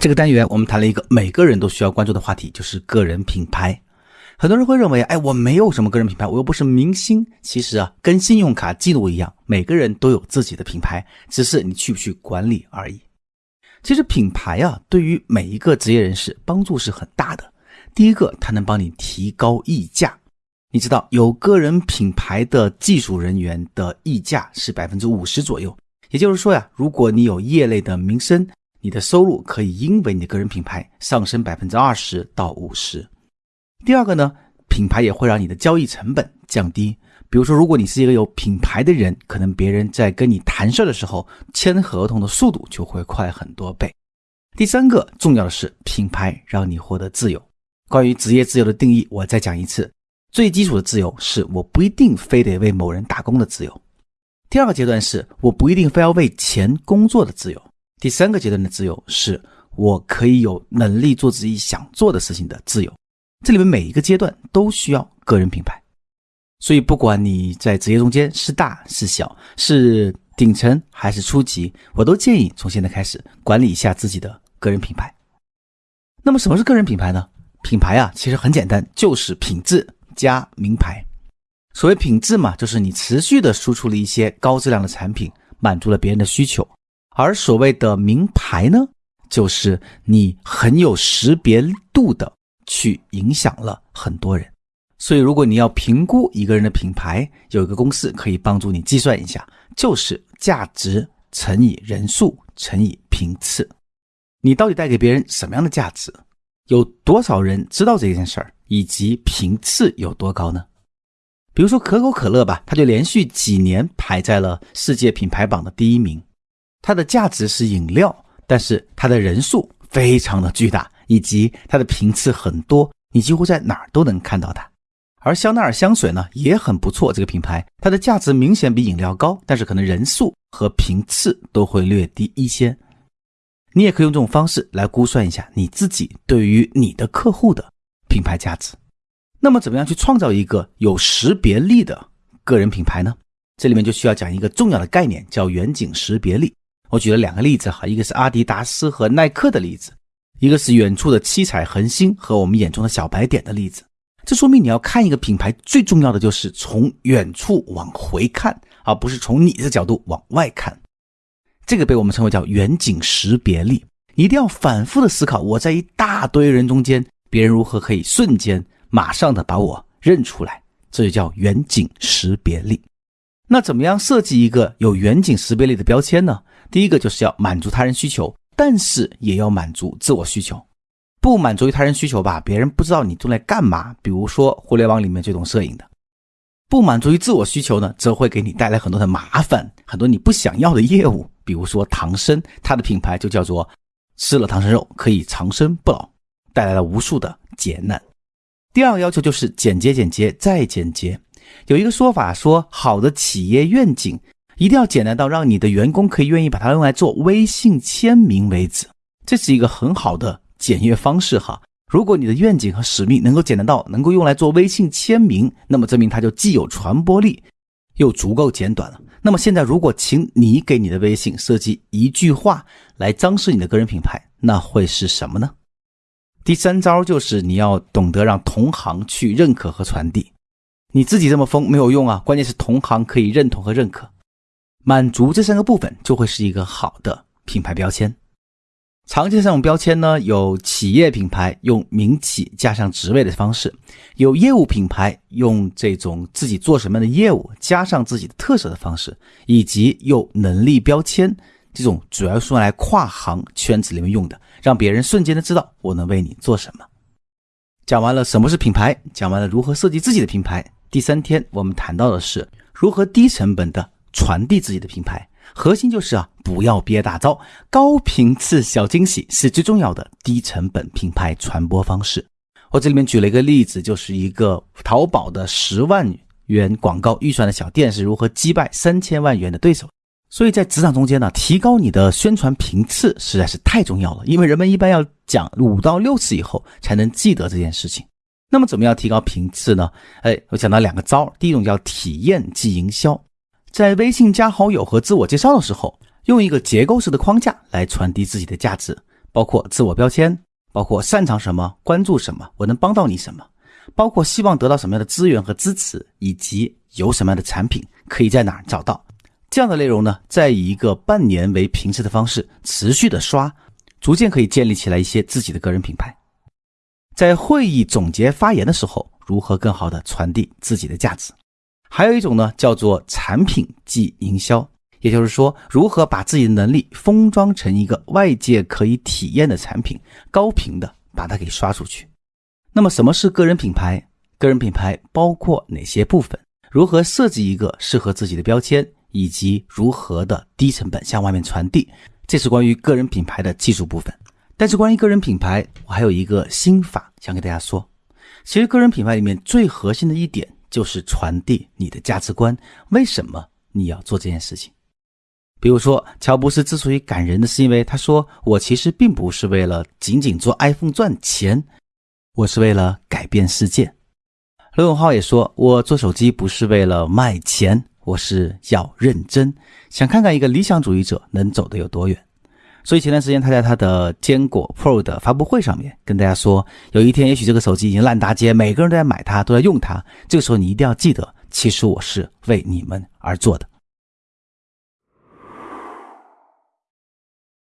这个单元我们谈了一个每个人都需要关注的话题，就是个人品牌。很多人会认为，哎，我没有什么个人品牌，我又不是明星。其实啊，跟信用卡记录一样，每个人都有自己的品牌，只是你去不去管理而已。其实品牌啊，对于每一个职业人士帮助是很大的。第一个，它能帮你提高溢价。你知道，有个人品牌的技术人员的溢价是百分之五十左右。也就是说呀，如果你有业内的名声，你的收入可以因为你的个人品牌上升百分之二十到五十。第二个呢，品牌也会让你的交易成本降低。比如说，如果你是一个有品牌的人，可能别人在跟你谈事的时候，签合同的速度就会快很多倍。第三个重要的是，品牌让你获得自由。关于职业自由的定义，我再讲一次：最基础的自由是我不一定非得为某人打工的自由；第二个阶段是我不一定非要为钱工作的自由；第三个阶段的自由是我可以有能力做自己想做的事情的自由。这里面每一个阶段都需要个人品牌，所以不管你在职业中间是大是小，是顶层还是初级，我都建议从现在开始管理一下自己的个人品牌。那么什么是个人品牌呢？品牌啊，其实很简单，就是品质加名牌。所谓品质嘛，就是你持续的输出了一些高质量的产品，满足了别人的需求；而所谓的名牌呢，就是你很有识别度的。去影响了很多人，所以如果你要评估一个人的品牌，有一个公式可以帮助你计算一下，就是价值乘以人数乘以频次。你到底带给别人什么样的价值？有多少人知道这件事儿？以及频次有多高呢？比如说可口可乐吧，它就连续几年排在了世界品牌榜的第一名。它的价值是饮料，但是它的人数非常的巨大。以及它的频次很多，你几乎在哪儿都能看到它。而香奈儿香水呢也很不错，这个品牌它的价值明显比饮料高，但是可能人数和频次都会略低一些。你也可以用这种方式来估算一下你自己对于你的客户的品牌价值。那么，怎么样去创造一个有识别力的个人品牌呢？这里面就需要讲一个重要的概念，叫远景识别力。我举了两个例子哈，一个是阿迪达斯和耐克的例子。一个是远处的七彩恒星和我们眼中的小白点的例子，这说明你要看一个品牌，最重要的就是从远处往回看，而不是从你的角度往外看。这个被我们称为叫远景识别力，一定要反复的思考，我在一大堆人中间，别人如何可以瞬间、马上的把我认出来，这就叫远景识别力。那怎么样设计一个有远景识别力的标签呢？第一个就是要满足他人需求。但是也要满足自我需求，不满足于他人需求吧，别人不知道你用来干嘛。比如说互联网里面这种摄影的，不满足于自我需求呢，则会给你带来很多的麻烦，很多你不想要的业务。比如说唐僧，它的品牌就叫做吃了唐僧肉可以长生不老，带来了无数的劫难。第二个要求就是简洁，简洁再简洁。有一个说法说，好的企业愿景。一定要简单到让你的员工可以愿意把它用来做微信签名为止，这是一个很好的简约方式哈。如果你的愿景和使命能够简单到能够用来做微信签名，那么证明它就既有传播力，又足够简短了。那么现在，如果请你给你的微信设计一句话来装饰你的个人品牌，那会是什么呢？第三招就是你要懂得让同行去认可和传递，你自己这么疯没有用啊，关键是同行可以认同和认可。满足这三个部分，就会是一个好的品牌标签。常见这种标签呢，有企业品牌用名企加上职位的方式，有业务品牌用这种自己做什么样的业务加上自己的特色的方式，以及有能力标签这种主要是用来跨行圈子里面用的，让别人瞬间的知道我能为你做什么。讲完了什么是品牌，讲完了如何设计自己的品牌。第三天我们谈到的是如何低成本的。传递自己的品牌，核心就是啊，不要憋大招，高频次小惊喜是最重要的低成本品牌传播方式。我这里面举了一个例子，就是一个淘宝的十万元广告预算的小店是如何击败三千万元的对手。所以在职场中间呢，提高你的宣传频次实在是太重要了，因为人们一般要讲五到六次以后才能记得这件事情。那么怎么样提高频次呢？哎，我讲到两个招，第一种叫体验即营销。在微信加好友和自我介绍的时候，用一个结构式的框架来传递自己的价值。包括自我标签，包括擅长什么、关注什么、我能帮到你什么，包括希望得到什么样的资源和支持，以及有什么样的产品可以在哪儿找到。这样的内容呢，再以一个半年为平时的方式持续的刷，逐渐可以建立起来一些自己的个人品牌。在会议总结发言的时候，如何更好的传递自己的价值？还有一种呢，叫做产品即营销，也就是说，如何把自己的能力封装成一个外界可以体验的产品，高频的把它给刷出去。那么，什么是个人品牌？个人品牌包括哪些部分？如何设计一个适合自己的标签？以及如何的低成本向外面传递，这是关于个人品牌的技术部分。但是关于个人品牌，我还有一个心法想给大家说。其实个人品牌里面最核心的一点就是传递你的价值观。为什么你要做这件事情？比如说，乔布斯之所以感人的是因为他说：“我其实并不是为了仅仅做 iPhone 赚钱，我是为了改变世界。”罗永浩也说：“我做手机不是为了卖钱。”我是要认真，想看看一个理想主义者能走得有多远。所以前段时间他在他的坚果 Pro 的发布会上面跟大家说，有一天也许这个手机已经烂大街，每个人都在买它，都在用它。这个时候你一定要记得，其实我是为你们而做的。